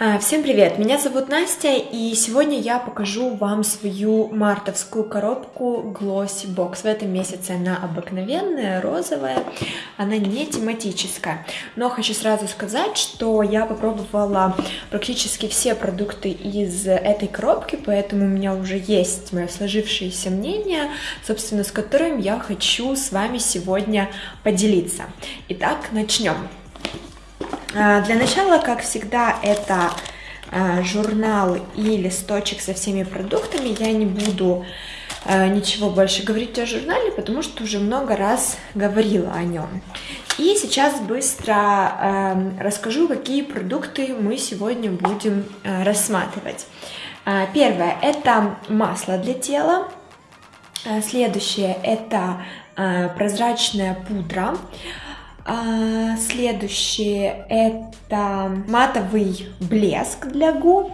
А, всем привет! Меня зовут Настя, и сегодня я покажу вам свою мартовскую коробку Glossy Box. В этом месяце она обыкновенная, розовая, она не тематическая. Но хочу сразу сказать, что я попробовала практически все продукты из этой коробки, поэтому у меня уже есть мое сложившееся мнение, собственно, с которым я хочу с вами сегодня поделиться. Итак, начнем. А, для начала, как всегда, это а, журнал и листочек со всеми продуктами. Я не буду а, ничего больше говорить о журнале, потому что уже много раз говорила о нем. И сейчас быстро расскажу, какие продукты мы сегодня будем рассматривать. Первое – это масло для тела. Следующее – это прозрачная пудра. А, следующее это матовый блеск для губ.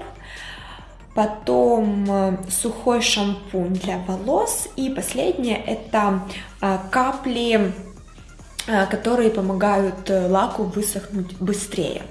Потом э, сухой шампунь для волос. И последнее это а, капли которые помогают э, лаку высохнуть быстрее.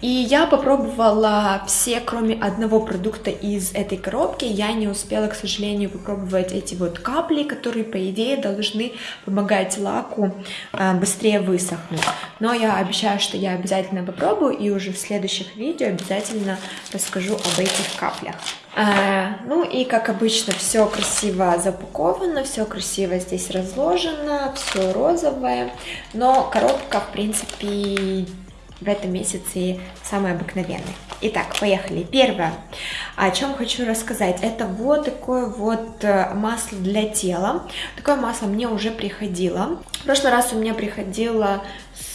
И я попробовала все, кроме одного продукта из этой коробки. Я не успела, к сожалению, попробовать эти вот капли, которые, по идее, должны помогать лаку э, быстрее высохнуть. Но я обещаю, что я обязательно попробую и уже в следующих видео обязательно расскажу об этих каплях. А, ну и как обычно все красиво запаковано, все красиво здесь разложено, все розовое, но коробка в принципе в этом месяце самая обыкновенная. Итак, поехали. Первое, о чем хочу рассказать, это вот такое вот э, масло для тела. Такое масло мне уже приходило. В прошлый раз у меня приходило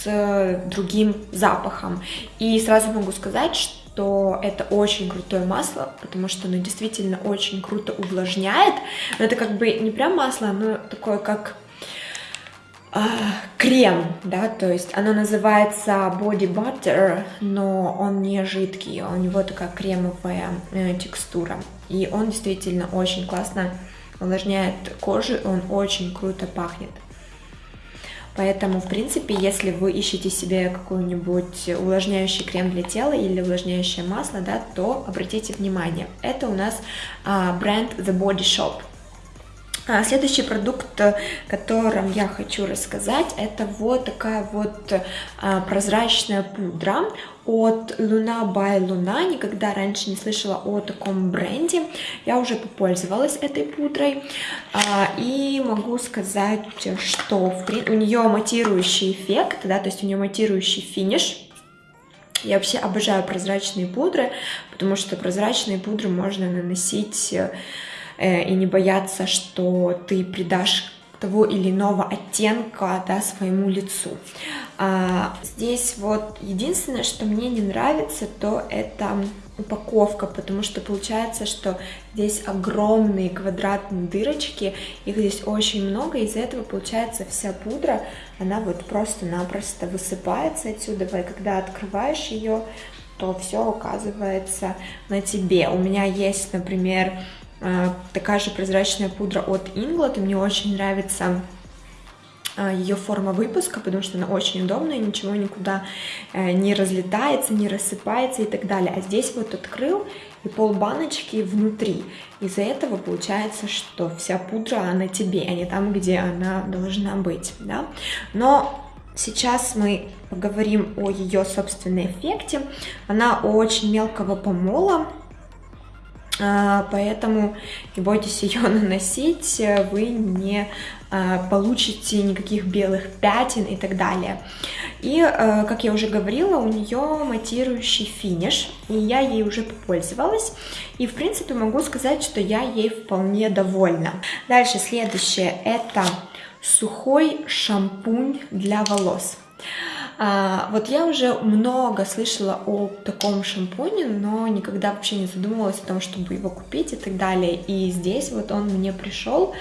с другим запахом. И сразу могу сказать, что что это очень крутое масло, потому что оно действительно очень круто увлажняет. Но это как бы не прям масло, оно такое как э, крем, да, то есть оно называется Body Butter, но он не жидкий, у него такая кремовая э, текстура. И он действительно очень классно увлажняет кожу, он очень круто пахнет. Поэтому, в принципе, если вы ищете себе какой-нибудь увлажняющий крем для тела или увлажняющее масло, да, то обратите внимание. Это у нас а, бренд The Body Shop. А, следующий продукт, о котором я хочу рассказать, это вот такая вот а, прозрачная пудра от Луна by Луна. Никогда раньше не слышала о таком бренде. Я уже попользовалась этой пудрой. А, и могу сказать, что у нее матирующий эффект, да, то есть у нее матирующий финиш. Я вообще обожаю прозрачные пудры, потому что прозрачные пудры можно наносить Э, и не бояться, что ты придашь того или иного оттенка да, своему лицу. А, здесь вот единственное, что мне не нравится, то это упаковка, потому что получается, что здесь огромные квадратные дырочки, их здесь очень много, из-за этого получается вся пудра, она вот просто-напросто высыпается отсюда, и когда открываешь ее, то все оказывается на тебе. У меня есть, например, такая же прозрачная пудра от Inglot, и мне очень нравится а, ее форма выпуска, потому что она очень удобная, ничего никуда э, не разлетается, не рассыпается и так далее. А здесь вот открыл, и пол баночки внутри. Из-за этого получается, что вся пудра, она тебе, а не там, где она должна быть, да. Но Сейчас мы поговорим о ее собственном эффекте. Она очень мелкого помола, а, поэтому не бойтесь ее наносить, вы не а, получите никаких белых пятен и так далее. И, а, как я уже говорила, у нее матирующий финиш, и я ей уже попользовалась, и, в принципе, могу сказать, что я ей вполне довольна. Дальше, следующее, это сухой шампунь для волос. А, вот я уже много слышала о таком шампуне, но никогда вообще не задумывалась о том, чтобы его купить и так далее. И здесь вот он мне пришел,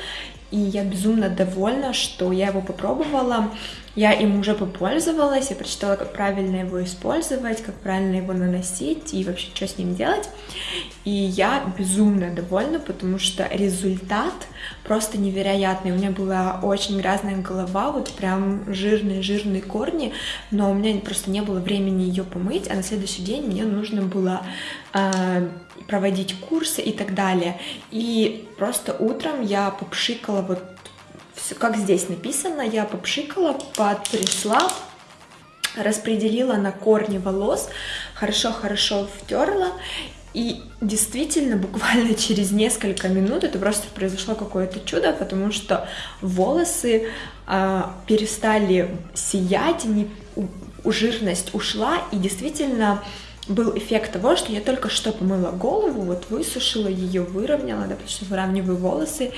и я безумно довольна, что я его попробовала. Я им уже попользовалась, я прочитала, как правильно его использовать, как правильно его наносить и вообще, что с ним делать. И я безумно довольна, потому что результат просто невероятный. У меня была очень грязная голова, вот прям жирные-жирные корни, но у меня просто не было времени ее помыть, а на следующий день мне нужно было э, проводить курсы и так далее. И просто утром я попшикала вот как здесь написано, я попшикала, потрясла, распределила на корни волос, хорошо-хорошо втерла, и действительно, буквально через несколько минут это просто произошло какое-то чудо, потому что волосы э, перестали сиять, не, у, жирность ушла, и действительно был эффект того, что я только что помыла голову, вот высушила ее, выровняла, да, потому что выравниваю волосы,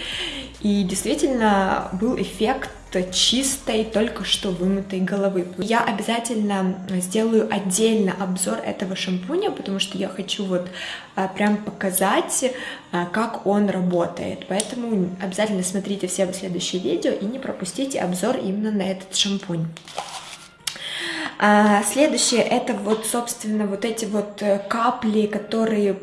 и действительно был эффект чистой, только что вымытой головы. Я обязательно сделаю отдельно обзор этого шампуня, потому что я хочу вот а, прям показать, а, как он работает. Поэтому обязательно смотрите все следующие видео и не пропустите обзор именно на этот шампунь. А, следующее это вот, собственно, вот эти вот э, капли, которые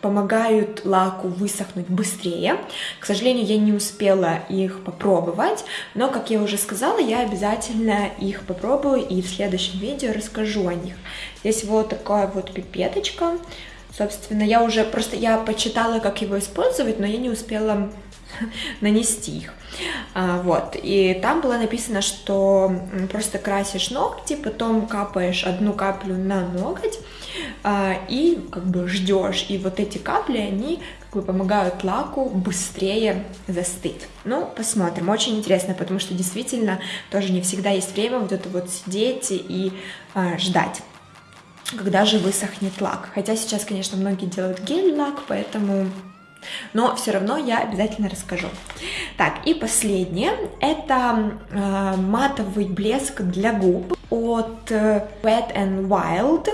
помогают лаку высохнуть быстрее. К сожалению, я не успела их попробовать, но, как я уже сказала, я обязательно их попробую и в следующем видео расскажу о них. Здесь вот такая вот пипеточка. Собственно, я уже просто я почитала, как его использовать, но я не успела нанести их. А, вот, и там было написано, что просто красишь ногти, потом капаешь одну каплю на ноготь, а, и как бы ждешь, и вот эти капли, они как бы помогают лаку быстрее застыть. Ну, посмотрим, очень интересно, потому что действительно тоже не всегда есть время вот это вот сидеть и а, ждать когда же высохнет лак. Хотя сейчас, конечно, многие делают гель-лак, поэтому но все равно я обязательно расскажу. Так, и последнее, это э, матовый блеск для губ от э, Wet n Wild.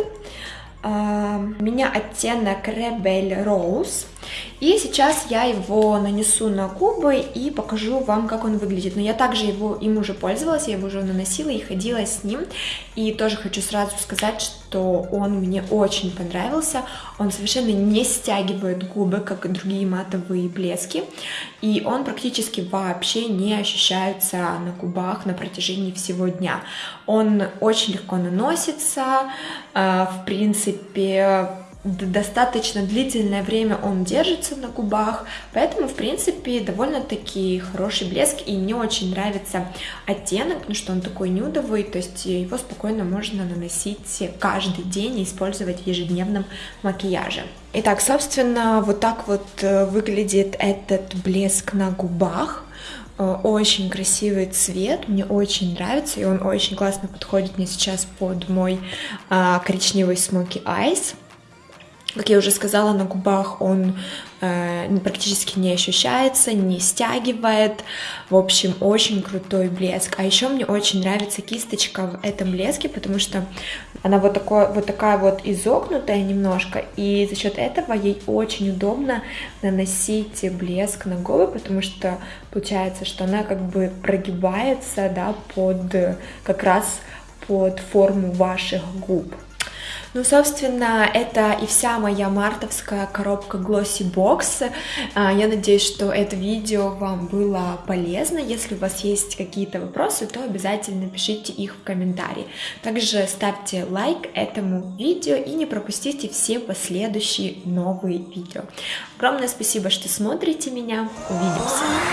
Э, у меня оттенок Rebel Rose. И сейчас я его нанесу на губы и покажу вам, как он выглядит. Но я также его, им уже пользовалась, я его уже наносила и ходила с ним. И тоже хочу сразу сказать, что он мне очень понравился. Он совершенно не стягивает губы, как и другие матовые блески. И он практически вообще не ощущается на губах на протяжении всего дня. Он очень легко наносится, э, в принципе достаточно длительное время он держится на губах, поэтому, в принципе, довольно-таки хороший блеск, и мне очень нравится оттенок, потому что он такой нюдовый, то есть его спокойно можно наносить каждый день и использовать в ежедневном макияже. Итак, собственно, вот так вот э, выглядит этот блеск на губах. Э, очень красивый цвет, мне очень нравится, и он очень классно подходит мне сейчас под мой а, коричневый смоки айс. Как я уже сказала, на губах он э, практически не ощущается, не стягивает. В общем, очень крутой блеск. А еще мне очень нравится кисточка в этом блеске, потому что она вот, такой, вот такая вот изогнутая немножко, и за счет этого ей очень удобно наносить блеск на губы, потому что получается, что она как бы прогибается, да, под как раз под форму ваших губ. Ну, собственно, это и вся моя мартовская коробка Glossy Box. А, я надеюсь, что это видео вам было полезно. Если у вас есть какие-то вопросы, то обязательно пишите их в комментарии. Также ставьте лайк этому видео и не пропустите все последующие новые видео. Огромное спасибо, что смотрите меня. Увидимся!